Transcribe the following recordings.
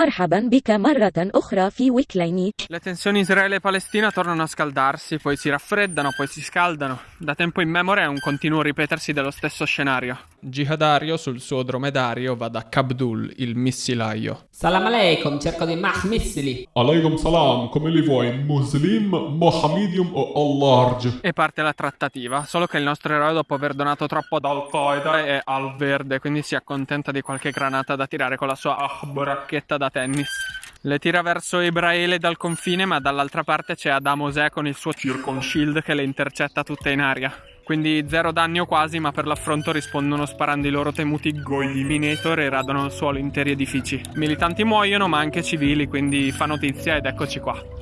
مرحبا بك مرة أخرى في ويكليني Le tensioni Israele-Palestina tornano a scaldarsi, poi si raffreddano, poi si scaldano. Da tempo immemore è un continuo ripetersi dello stesso scenario. Jihadario sul suo dromedario va da Kabdul, il missilaio. Salam aleikum, cerco dei mach missili. Alaikum salam, come li vuoi? Muslim, Mohammedium o all large? E parte la trattativa, solo che il nostro eroe dopo aver donato troppo ad Al-Qaeda è al verde, quindi si accontenta di qualche granata da tirare con la sua ah, racchetta da tennis. Le tira verso Ibraele dal confine, ma dall'altra parte c'è Adamosè con il suo Circon Shield che le intercetta tutte in aria. Quindi zero danni o quasi, ma per l'affronto rispondono sparando i loro temuti gogli minator e radono al suolo interi edifici. Militanti muoiono, ma anche civili, quindi fa notizia ed eccoci qua.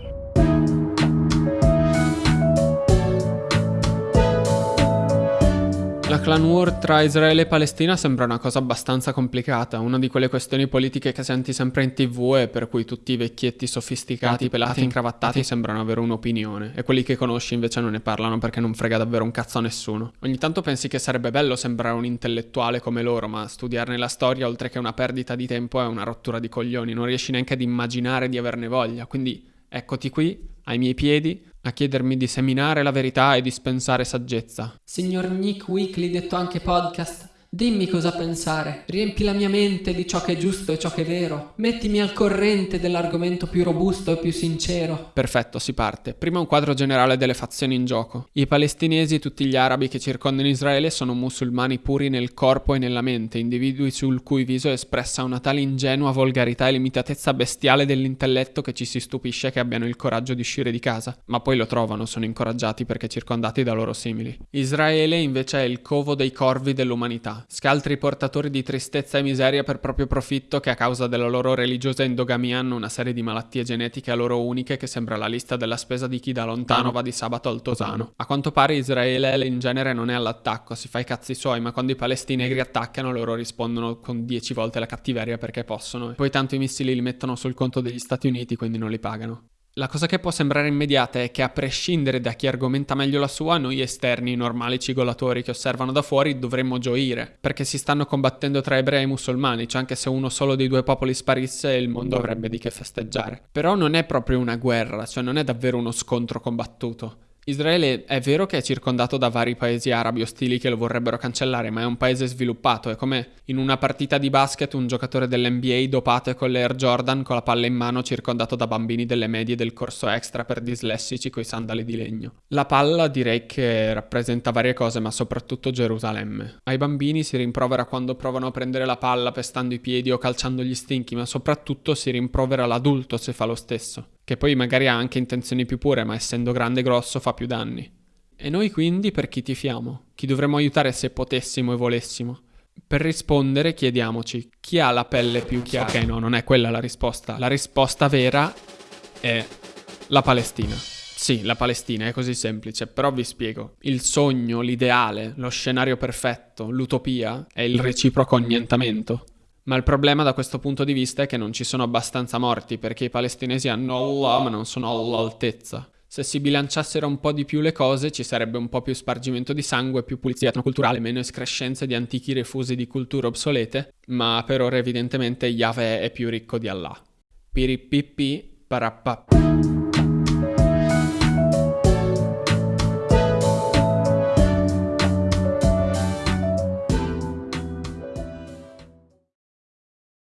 La clan war tra Israele e Palestina sembra una cosa abbastanza complicata, una di quelle questioni politiche che senti sempre in tv e per cui tutti i vecchietti sofisticati, pelati, incravattati sembrano avere un'opinione e quelli che conosci invece non ne parlano perché non frega davvero un cazzo a nessuno. Ogni tanto pensi che sarebbe bello sembrare un intellettuale come loro, ma studiarne la storia oltre che una perdita di tempo è una rottura di coglioni, non riesci neanche ad immaginare di averne voglia, quindi eccoti qui, ai miei piedi, a chiedermi di seminare la verità e dispensare saggezza. Signor Nick Weekly, detto anche podcast, Dimmi cosa pensare, riempi la mia mente di ciò che è giusto e ciò che è vero, mettimi al corrente dell'argomento più robusto e più sincero. Perfetto, si parte. Prima un quadro generale delle fazioni in gioco. I palestinesi e tutti gli arabi che circondano Israele sono musulmani puri nel corpo e nella mente, individui sul cui viso è espressa una tale ingenua volgarità e limitatezza bestiale dell'intelletto che ci si stupisce che abbiano il coraggio di uscire di casa, ma poi lo trovano, sono incoraggiati perché circondati da loro simili. Israele invece è il covo dei corvi dell'umanità scaltri portatori di tristezza e miseria per proprio profitto che a causa della loro religiosa endogamia hanno una serie di malattie genetiche a loro uniche che sembra la lista della spesa di chi da lontano va di sabato al Tosano. A quanto pare Israele in genere non è all'attacco, si fa i cazzi suoi, ma quando i palestinegri attaccano loro rispondono con dieci volte la cattiveria perché possono. Poi tanto i missili li mettono sul conto degli Stati Uniti, quindi non li pagano. La cosa che può sembrare immediata è che a prescindere da chi argomenta meglio la sua, noi esterni, normali cigolatori che osservano da fuori, dovremmo gioire, perché si stanno combattendo tra ebrei e musulmani, cioè anche se uno solo dei due popoli sparisse il mondo avrebbe di che festeggiare. Però non è proprio una guerra, cioè non è davvero uno scontro combattuto. Israele è vero che è circondato da vari paesi arabi ostili che lo vorrebbero cancellare, ma è un paese sviluppato. È come in una partita di basket un giocatore dell'NBA dopato con l'Air Jordan con la palla in mano circondato da bambini delle medie del corso extra per dislessici coi sandali di legno. La palla direi che rappresenta varie cose, ma soprattutto Gerusalemme. Ai bambini si rimprovera quando provano a prendere la palla pestando i piedi o calciando gli stinchi, ma soprattutto si rimprovera l'adulto se fa lo stesso che poi magari ha anche intenzioni più pure, ma essendo grande e grosso fa più danni. E noi quindi per chi tifiamo? Chi dovremmo aiutare se potessimo e volessimo? Per rispondere chiediamoci chi ha la pelle più chiara. Ok, no, non è quella la risposta. La risposta vera è la Palestina. Sì, la Palestina è così semplice, però vi spiego. Il sogno, l'ideale, lo scenario perfetto, l'utopia è il reciproco annientamento. Ma il problema da questo punto di vista è che non ci sono abbastanza morti perché i palestinesi hanno Allah ma non sono all'altezza. Se si bilanciassero un po' di più le cose ci sarebbe un po' più spargimento di sangue, più pulizia etnoculturale, meno escrescenze di antichi refusi di culture obsolete, ma per ora evidentemente Yahweh è più ricco di Allah. Piripippi, parappa.